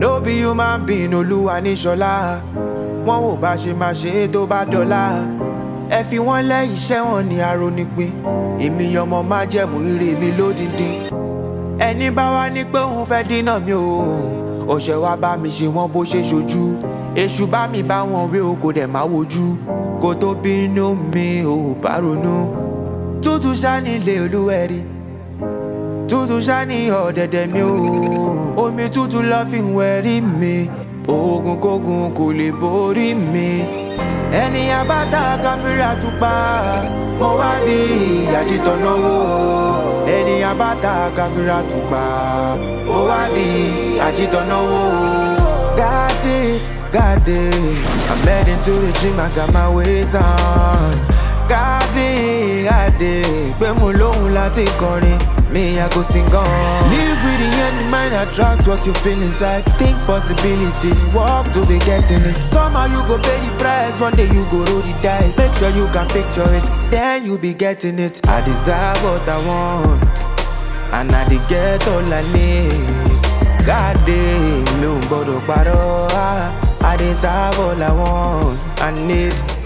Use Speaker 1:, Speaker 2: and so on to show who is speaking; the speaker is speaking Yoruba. Speaker 1: no be human being olúwa ní ṣọlá wọn ò bá ṣe máa ṣe é tó bá dọlá ẹ fi wọn lẹ iṣẹ́ wọn ní aronipin èmi ọmọ májẹ̀mú ire mi lódìndín ẹni bá wá ní pé òun fẹ́ dínà mi o ọ̀ṣẹ̀ wa bá mi ṣe wọ́n bó ṣe ṣojú èṣù bá mi bá wọn wé o kò dẹ̀ má wojú kó tó bínú mi ò bá ronú tútù sáà nílé olúwẹ̀rí tútù sáà ní ọ̀dẹ̀dẹ̀ mi o omi tútù la fi wẹ̀rí mi oògùnkóògùn kò lè borí mi ẹni abáta káfíńrà tún pa mo wá di ìyàjítọ̀ náwó ẹni abáta káfíńrà tún pa mo wá di àjítọ̀ náwó. God it, God it, I'm heading to the gym, I got my weight on. God it, dé pé mo lóhùn láti kọrin me I go sing on. Live with the end mind, attract what you feel inside. Think possibilities, walk to be getting it. Somehow you go pay the price, one day you go roll the dice. Make sure you can picture it, then you be getting it. I desire what I want, and I dey get all I need. God damn, no, but I deserve all I want, I
Speaker 2: need.